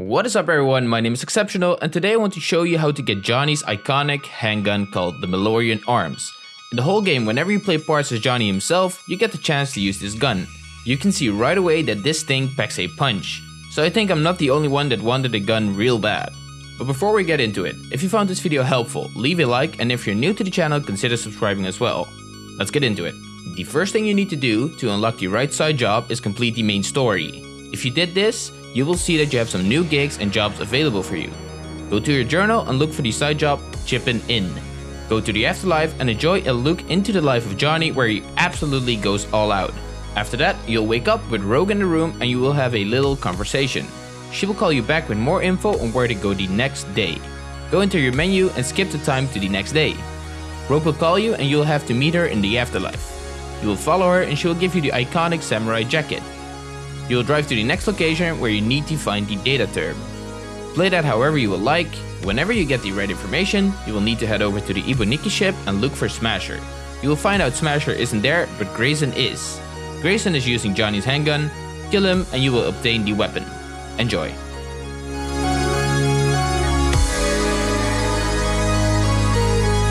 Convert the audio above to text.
What is up everyone, my name is Exceptional and today I want to show you how to get Johnny's iconic handgun called the Malorian Arms. In the whole game, whenever you play parts as Johnny himself, you get the chance to use this gun. You can see right away that this thing packs a punch, so I think I'm not the only one that wanted a gun real bad. But before we get into it, if you found this video helpful, leave a like and if you're new to the channel, consider subscribing as well. Let's get into it. The first thing you need to do to unlock the right side job is complete the main story. If you did this, you will see that you have some new gigs and jobs available for you. Go to your journal and look for the side job Chippin' In. Go to the afterlife and enjoy a look into the life of Johnny where he absolutely goes all out. After that, you'll wake up with Rogue in the room and you will have a little conversation. She will call you back with more info on where to go the next day. Go into your menu and skip the time to the next day. Rogue will call you and you'll have to meet her in the afterlife. You will follow her and she will give you the iconic samurai jacket. You will drive to the next location where you need to find the data term. Play that however you would like. Whenever you get the right information, you will need to head over to the Ibuniki ship and look for Smasher. You will find out Smasher isn't there, but Grayson is. Grayson is using Johnny's handgun. Kill him and you will obtain the weapon. Enjoy.